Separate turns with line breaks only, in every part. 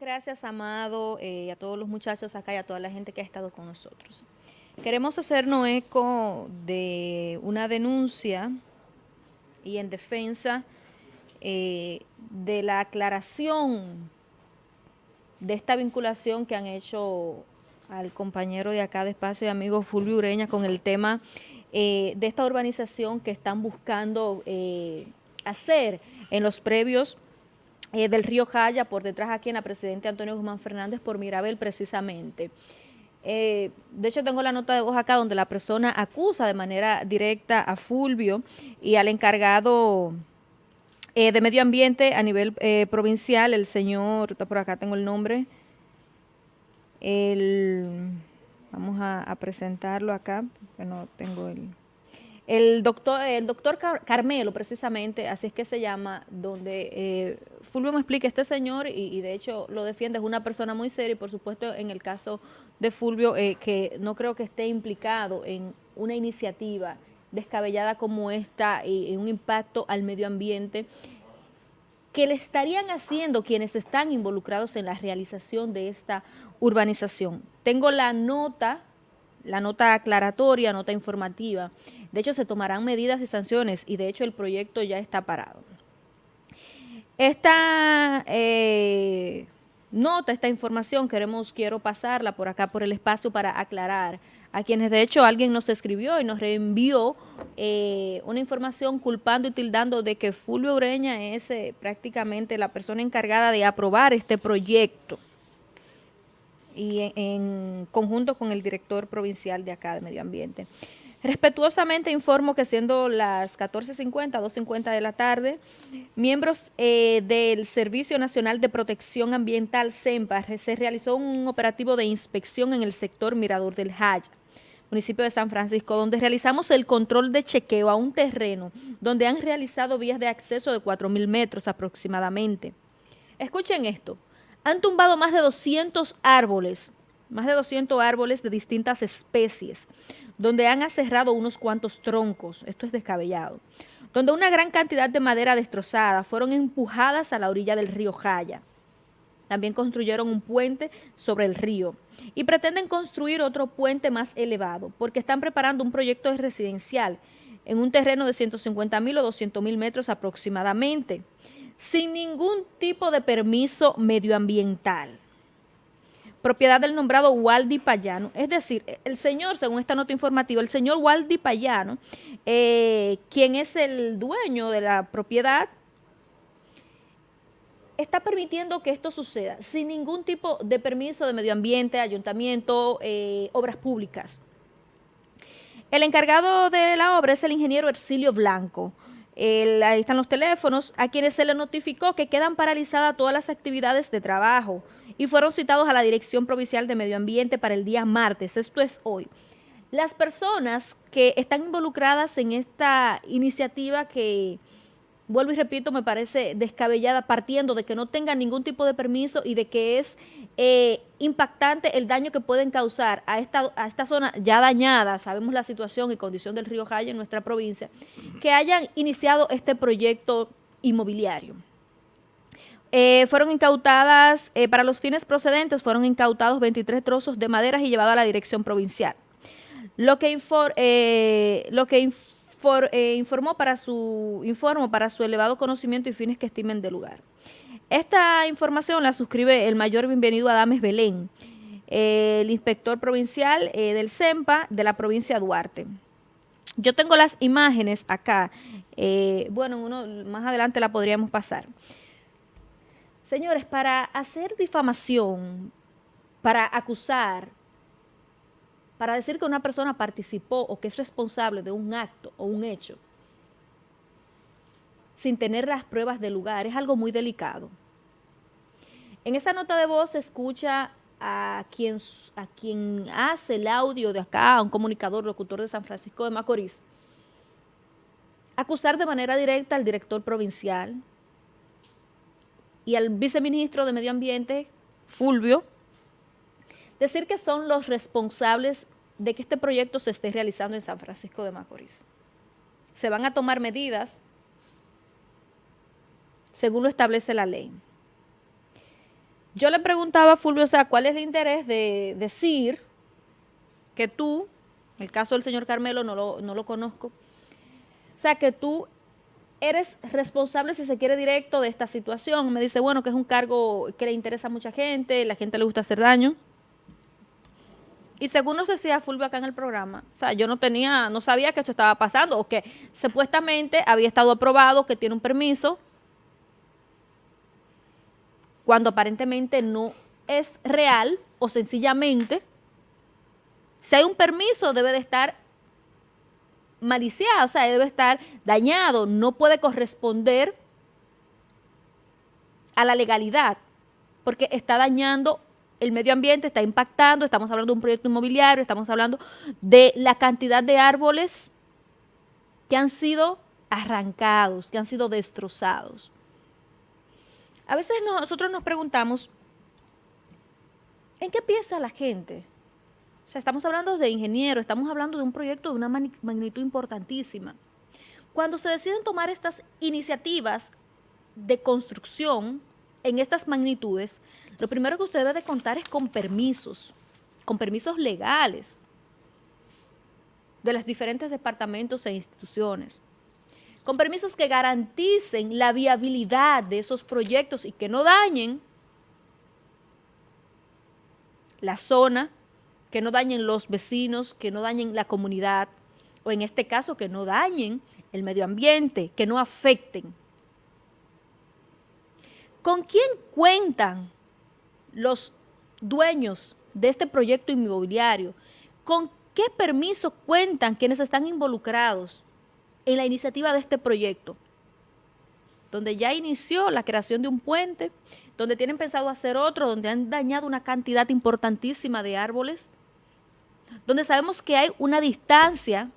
Gracias, Amado, eh, y a todos los muchachos acá y a toda la gente que ha estado con nosotros. Queremos hacernos eco de una denuncia y en defensa eh, de la aclaración de esta vinculación que han hecho al compañero de acá de Espacio y amigo Fulvio Ureña con el tema eh, de esta urbanización que están buscando hacer en los previos eh, del río Jaya, por detrás aquí en la Presidente Antonio Guzmán Fernández, por Mirabel precisamente. Eh, de hecho, tengo la nota de voz acá donde la persona acusa de manera directa a Fulvio y al encargado eh, de medio ambiente a nivel provincial, el señor, por acá tengo el nombre, el, vamos a, a presentarlo acá, porque no tengo el... El doctor, el doctor Carmelo, precisamente, así es que se llama, donde eh, Fulvio me explica, este señor, y, de hecho lo defiende, es una persona muy seria, y por supuesto en el caso de Fulvio, eh, que no creo que esté implicado en una iniciativa descabellada como esta y, un impacto al medio ambiente, que le estarían haciendo quienes están involucrados en la realización de esta urbanización. Tengo la nota, la nota aclaratoria, nota informativa, de hecho, se tomarán medidas y sanciones y de hecho el proyecto ya está parado. Esta eh, nota, esta información, queremos, quiero pasarla por acá, por el espacio para aclarar a quienes de hecho alguien nos escribió y nos reenvió eh, una información culpando y tildando de que Fulvio Ureña es eh, prácticamente la persona encargada de aprobar este proyecto y en conjunto con el director provincial de acá de Medio Ambiente. Respetuosamente informo que siendo las 14.50, 2.50 de la tarde, miembros eh, del Servicio Nacional de Protección Ambiental, CEMPA, se realizó un operativo de inspección en el sector Mirador del Jaya, municipio de San Francisco, donde realizamos el control de chequeo a un terreno donde han realizado vías de acceso de 4.000 metros aproximadamente. Escuchen esto, han tumbado más de 200 árboles, más de 200 árboles de distintas especies, donde han aserrado unos cuantos troncos, esto es descabellado, donde una gran cantidad de madera destrozada fueron empujadas a la orilla del río Jaya. También construyeron un puente sobre el río y pretenden construir otro puente más elevado porque están preparando un proyecto residencial en un terreno de 150 mil o 200 mil metros aproximadamente, sin ningún tipo de permiso medioambiental propiedad del nombrado Waldi Payano. Es decir, el señor, según esta nota informativa, el señor Waldi Payano, eh, quien es el dueño de la propiedad, está permitiendo que esto suceda sin ningún tipo de permiso de medio ambiente, ayuntamiento, eh, obras públicas. El encargado de la obra es el ingeniero Ercilio Blanco. Ahí están los teléfonos, a quienes se le notificó que quedan paralizadas todas las actividades de trabajo, y fueron citados a la Dirección Provincial de Medio Ambiente para el día martes, esto es hoy. Las personas que están involucradas en esta iniciativa que, vuelvo y repito, me parece descabellada, partiendo de que no tengan ningún tipo de permiso y de que es eh, impactante el daño que pueden causar a esta, a esta zona ya dañada, sabemos la situación y condición del río Jaya en nuestra provincia, que hayan iniciado este proyecto inmobiliario. Eh, fueron incautadas, eh, para los fines procedentes, fueron incautados 23 trozos de maderas y llevados a la dirección provincial. Lo que, eh, lo que informó para su, para su elevado conocimiento y fines que estimen del lugar. Esta información la suscribe el mayor bienvenido Adames Belén, el inspector provincial del CEMPA de la provincia de Duarte. Yo tengo las imágenes acá, bueno, uno, más adelante la podríamos pasar. Señores, para hacer difamación, para acusar, para decir que una persona participó o que es responsable de un acto o un hecho, sin tener las pruebas del lugar, es algo muy delicado. En esta nota de voz se escucha a quien, a quien hace el audio de acá, un comunicador, locutor de San Francisco de Macorís, acusar de manera directa al director provincial, y al viceministro de Medio Ambiente, Fulvio, decir que son los responsables de que este proyecto se esté realizando en San Francisco de Macorís. Se van a tomar medidas según lo establece la ley. yo le preguntaba a Fulvio, o sea, ¿cuál es el interés de decir que tú, el caso del señor Carmelo no lo, no lo conozco, o sea, que tú eres responsable, si se quiere, directo de esta situación. Me dice, bueno, que es un cargo que le interesa a mucha gente, la gente le gusta hacer daño. Y según nos decía Fulvio acá en el programa, o sea, yo no tenía, no sabía que esto estaba pasando, o que supuestamente había estado aprobado, que tiene un permiso, cuando aparentemente no es real, o sencillamente, si hay un permiso, debe de estar maliciado, o sea, debe estar dañado, no puede corresponder a la legalidad, porque está dañando el medio ambiente, está impactando, estamos hablando de un proyecto inmobiliario, estamos hablando de la cantidad de árboles que han sido arrancados, que han sido destrozados. A veces nosotros nos preguntamos, ¿en qué piensa la gente? O sea, estamos hablando de ingenieros, estamos hablando de un proyecto de una magnitud importantísima. Cuando se deciden tomar estas iniciativas de construcción en estas magnitudes, lo primero que usted debe de contar es con permisos, con permisos legales de los diferentes departamentos e instituciones, con permisos que garanticen la viabilidad de esos proyectos y que no dañen la zona que no dañen los vecinos, que no dañen la comunidad, o en este caso que no dañen el medio ambiente, que no afecten. ¿Con quién cuentan los dueños de este proyecto inmobiliario? ¿Con qué permiso cuentan quienes están involucrados en la iniciativa de este proyecto? Donde ya inició la creación de un puente, donde tienen pensado hacer otro, donde han dañado una cantidad importantísima de árboles, donde sabemos que hay una distancia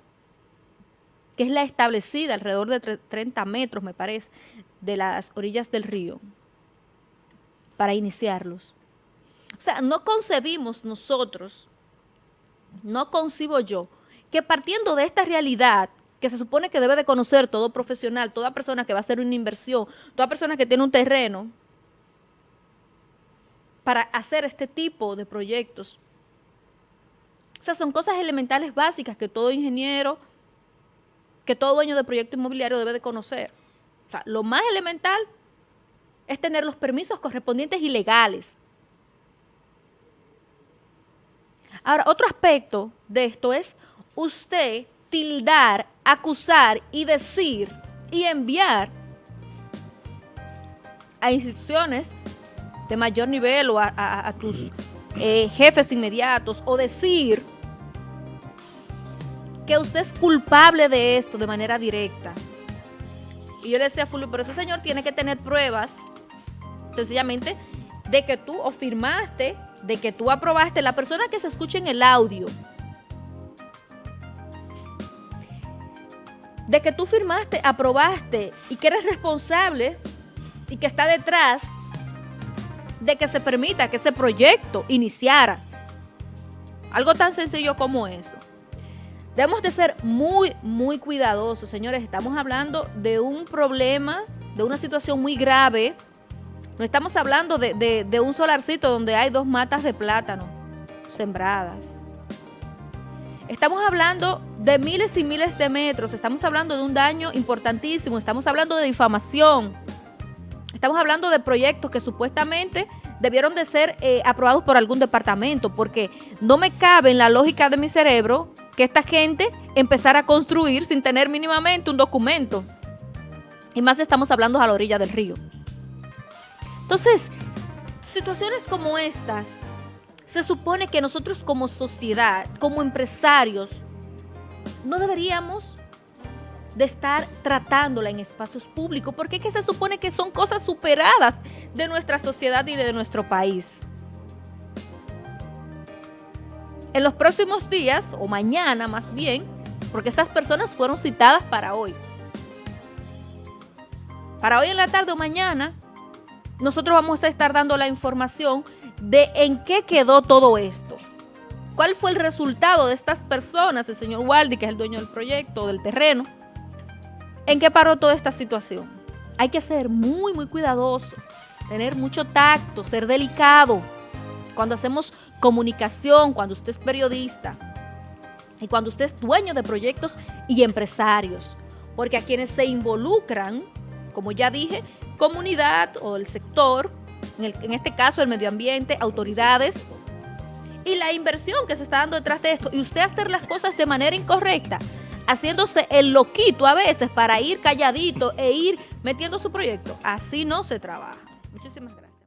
que es la establecida alrededor de 30 metros, me parece, de las orillas del río, para iniciarlos. O sea, no concebimos nosotros, no concibo yo, que partiendo de esta realidad, que se supone que debe de conocer todo profesional, toda persona que va a hacer una inversión, toda persona que tiene un terreno, para hacer este tipo de proyectos, o sea, son cosas elementales básicas que todo ingeniero, que todo dueño de proyecto inmobiliario debe de conocer. O sea, lo más elemental es tener los permisos correspondientes y legales. Ahora, otro aspecto de esto es usted tildar, acusar y decir y enviar a instituciones de mayor nivel o a, tus eh, jefes inmediatos o decir que usted es culpable de esto de manera directa. Y yo le decía a Fulvio, pero ese señor tiene que tener pruebas, sencillamente, de que tú firmaste, de que tú aprobaste, la persona que se escuche en el audio, de que tú firmaste, aprobaste y que eres responsable y que está detrás de que se permita que ese proyecto iniciara. Algo tan sencillo como eso. Debemos de ser muy, muy cuidadosos, señores. Estamos hablando de un problema, de una situación muy grave. No estamos hablando de, un solarcito donde hay dos matas de plátano sembradas. Estamos hablando de miles y miles de metros, estamos hablando de un daño importantísimo, estamos hablando de difamación, Estamos hablando de proyectos que supuestamente debieron de ser eh, aprobados por algún departamento, porque no me cabe en la lógica de mi cerebro que esta gente empezara a construir sin tener mínimamente un documento. Y más estamos hablando a la orilla del río. Entonces, situaciones como estas, se supone que nosotros como sociedad, como empresarios, no deberíamos de estar tratándola en espacios públicos, porque es que se supone que son cosas superadas de nuestra sociedad y de nuestro país. En los próximos días, o mañana más bien, porque estas personas fueron citadas para hoy. Para hoy en la tarde o mañana, nosotros vamos a estar dando la información de en qué quedó todo esto. ¿Cuál fue el resultado de estas personas? El señor Waldi, que es el dueño del proyecto, del terreno, ¿En qué paró toda esta situación? Hay que ser muy, muy cuidadosos. tener mucho tacto, ser delicado. Cuando hacemos comunicación, cuando usted es periodista y cuando usted es dueño de proyectos y empresarios. Porque a quienes se involucran, como ya dije, comunidad o el sector, en, en este caso el medio ambiente, autoridades, y la inversión que se está dando detrás de esto, y usted hacer las cosas de manera incorrecta, haciéndose el loquito a veces para ir calladito e ir metiendo su proyecto, así no se trabaja. Muchísimas gracias.